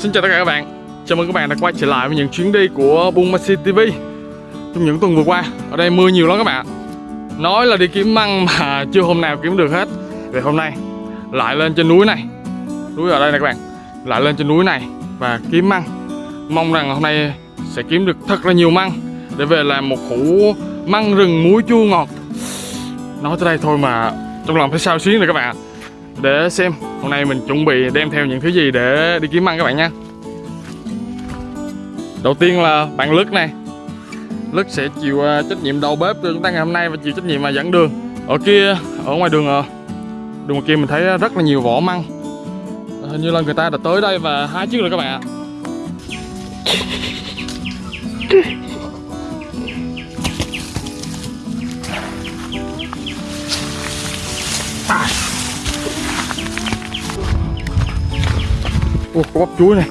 Xin chào tất cả các bạn. Chào mừng các bạn đã quay trở lại với những chuyến đi của Buôn Maxi TV Trong những tuần vừa qua, Ở đây mưa nhiều lắm các bạn Nói là đi kiếm măng mà chưa hôm nào kiếm được hết. Vậy hôm nay, lại lên trên núi này. Núi ở đây này các bạn. Lại lên trên núi này và kiếm măng. Mong rằng hôm nay sẽ kiếm được thật là nhiều măng Để về làm một hũ măng rừng muối chua ngọt. Nói tới đây thôi mà trong lòng thấy sao xuyến rồi các bạn để xem, hôm nay mình chuẩn bị đem theo những thứ gì để đi kiếm ăn các bạn nha. Đầu tiên là bạn Lức này. Lức sẽ chịu à, trách nhiệm đầu bếp cho chúng ta ngày hôm nay và chịu trách nhiệm mà dẫn đường. Ở kia, ở ngoài đường à, đường ngoài kia mình thấy à, rất là nhiều vỏ măng. Hình như là người ta đã tới đây và hái trước rồi các bạn ạ. Ủa, có bắp chuối này.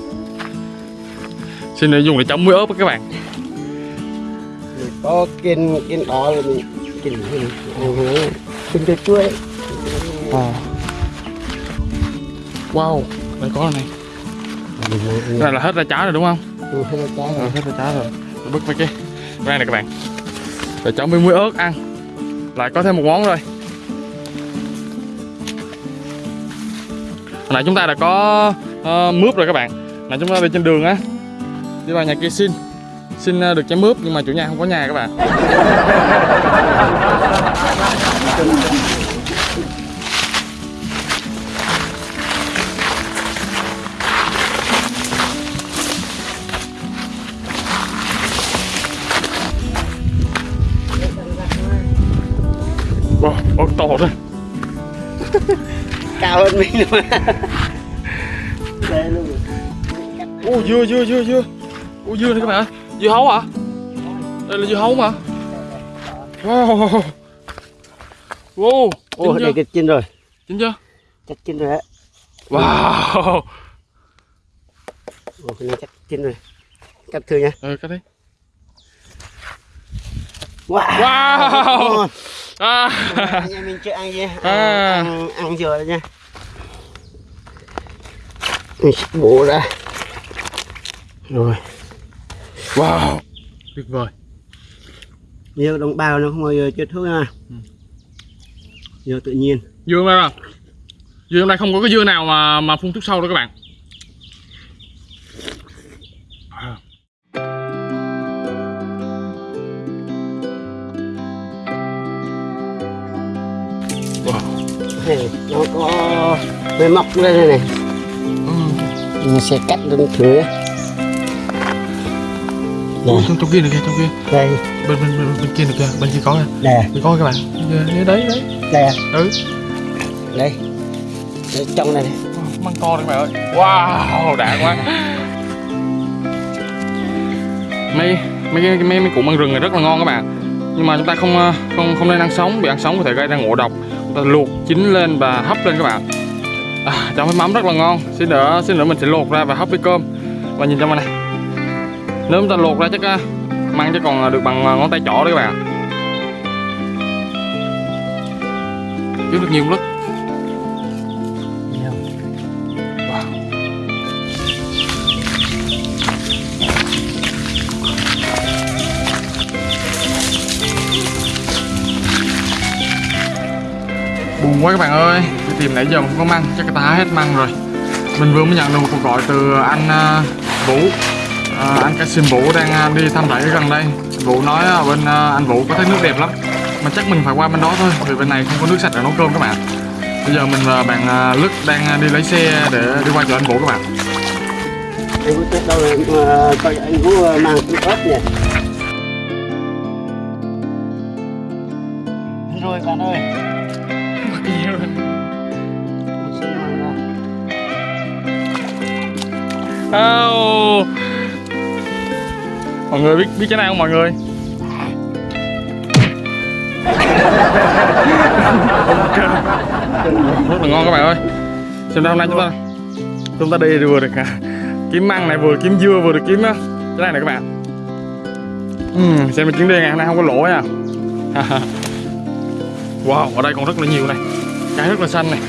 Xin để dùng để chấm muối ớt các bạn. Có kiên kiên đỏ là mình kiên kiên cái chuối. À. Wow, đây có này. Cái này là hết ra trái rồi đúng không? Ừ, hết ra trái Ừ, rồi hết ra trái rồi. Để bứt mấy cái này này các bạn. Để chấm với muối ớt ăn. Lại có thêm một món rồi. Hồi nãy chúng ta đã có uh, mướp rồi các bạn. Nãy chúng ta đi trên đường á. Đi vào nhà kia xin. Xin uh, được trái mướp nhưng mà chủ nhà không có nhà các bạn. Wow, to rồi cao hơn mình mà luôn Ô dưa dưa dưa dưa. Ô dưa này các bạn ơi. Dưa hấu hả? Đây là dưa hấu mà. Wow. Wow ô đây cái chín rồi. Chín chưa? Chắc chín rồi đấy Wow. Ô cái chắc chín rồi. Cắt thử nha. Ừ cắt đi. Wow, Wow. à. anh mình chưa ăn gì? À. ăn, ăn dừa rồi nha. Mình sẽ bổ ra rồi. Wow. Tuyệt vời. Dừa đồng bào nó không bao chết thuốc nha Ừ. dừa tự nhiên. Dưa hôm nay à Dưa hôm nay không có cái dưa nào mà mà phun thuốc sâu đâu các bạn. À. Wow. Này, nó có hơi mọc lên đây này. Ừ. mình sẽ cắt lên thử Ủa, Nè, trong, trong kia này kìa trong kia. Đây bên bên bên, bên kia này kìa bên kia có kìa. Nè Bên có các bạn. Đấy đấy đấy. Đây à, ừ. Đây đây trong này Wow, măng to đấy các bạn ơi. Wow đã quá. Mấy mấy cái mấy mấy củ măng rừng này rất là ngon các bạn. Nhưng mà chúng ta không ờ, không không nên ăn sống. Vì ăn sống có thể gây ra ngộ độc. Chúng ta luộc chín lên và hấp lên các bạn. À, chấm với mắm rất là ngon. Xin nữa xin nữa mình sẽ luộc ra và hấp với cơm. Và nhìn trong này nếu chúng ta luộc ra chắc à, mang măng chắc còn à, được bằng à, ngón tay trỏ đấy các bạn. Kiếm được nhiều lắm. Wow. buồn quá các bạn ơi. Đi tìm nãy giờ không có măng chắc người ta hết măng rồi. Mình vừa mới nhận được một cuộc gọi từ anh uh, Vũ à, anh ca xin Vũ đang à, đi thăm rẫy gần đây. Vũ nói à, bên à, anh Vũ có thấy nước đẹp lắm. Mà chắc mình phải qua bên đó thôi vì bên này không có nước sạch để nấu cơm các bạn. Bây giờ mình và bạn à, Lức đang đi lấy xe để đi qua chỗ anh Vũ các bạn. Chết đâu rồi? Mà coi anh Vũ mang cái ớt nhỉ rồi bạn ơi. Mang ra. Oh mọi người biết biết cái này không mọi người? Rất là ngon các bạn ơi. Xem ra hôm nay chúng ta chúng ta đi vừa được à, kiếm măng này vừa kiếm dưa vừa được kiếm á, cái này này các bạn. Uhm, xem mình chuyến đi ngày hôm nay không có lỗ nha. Wow ở đây còn rất là nhiều này. Cái rất là xanh này.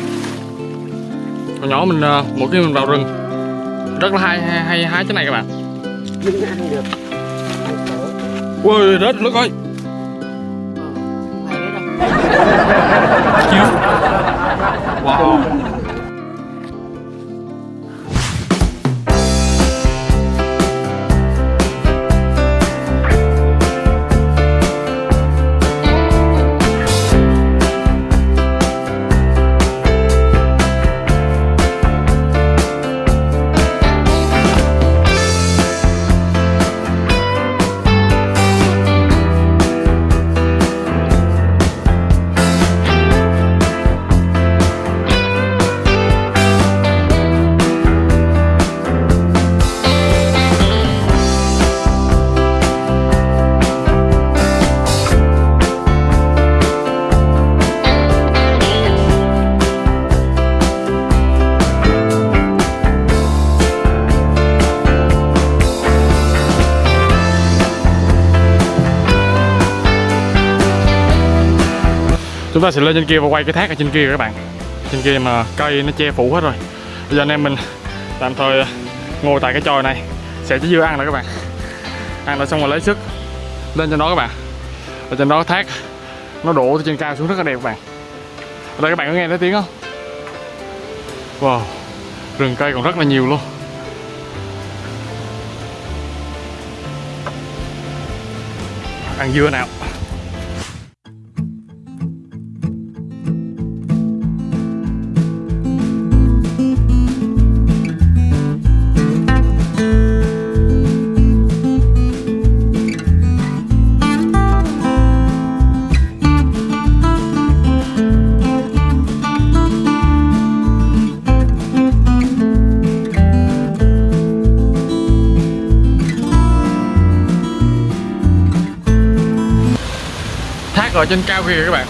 Còn nhỏ mình à, mỗi khi mình vào rừng rất là hay hay, hay hái cái này các bạn. Nhưng ăn được ui rớt nước ơi. Chiếu. Wow chúng ta sẽ lên trên kia và quay cái thác ở trên kia các bạn. Trên kia mà cây nó che phủ hết rồi. Bây giờ anh em mình tạm thời ngồi tại cái chòi này. Sẽ chỉ dưa ăn nữa các bạn. Ăn rồi xong rồi lấy sức lên trên đó các bạn. Ở trên đó thác nó đổ từ trên cao xuống rất là đẹp các bạn. Ở đây các bạn có nghe thấy tiếng không? Wow, rừng cây còn rất là nhiều luôn. Ăn dưa nào? Thác ở trên cao kìa các bạn.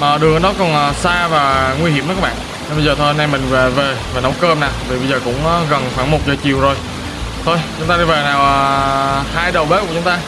Mà đường nó còn à, xa và nguy hiểm đó các bạn. Nên bây giờ thôi anh em mình về, về và nấu cơm nè. Vì bây giờ cũng à, gần khoảng 1 giờ chiều rồi. Thôi chúng ta đi về nào à, hai đầu bếp của chúng ta.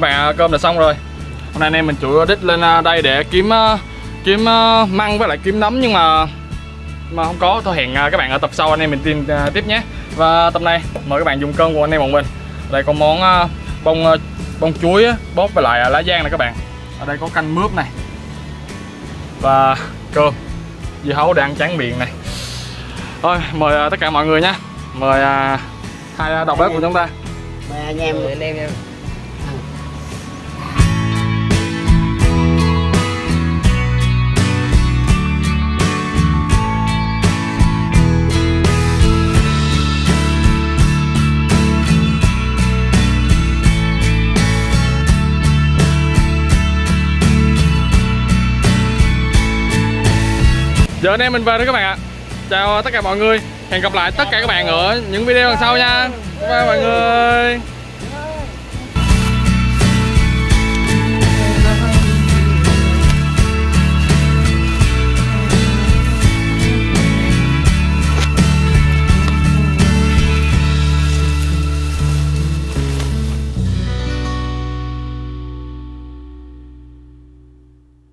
Các bạn à, cơm đã xong rồi. Hôm nay anh em mình chủ đích lên à, đây để kiếm à, kiếm măng với lại kiếm nấm nhưng mà mà không có. Thôi hẹn các bạn ở tập sau anh em mình tìm tiếp nhé. Và tập này mời các bạn dùng cơm của anh em bọn mình. Ở đây có món bông bông chuối bóp với lại lá giang này các bạn. Ở đây có canh mướp này. Và cơm dưa hấu để ăn tráng miệng này. Thôi mời tất cả mọi người nha. Mời à, hai đầu bếp của chúng ta. Mời anh em. Anh em em giờ anh em mình về thôi các bạn ạ. Chào tất cả mọi người. Hẹn gặp lại tất cả các bạn ở những video lần sau nha. Bye mọi người.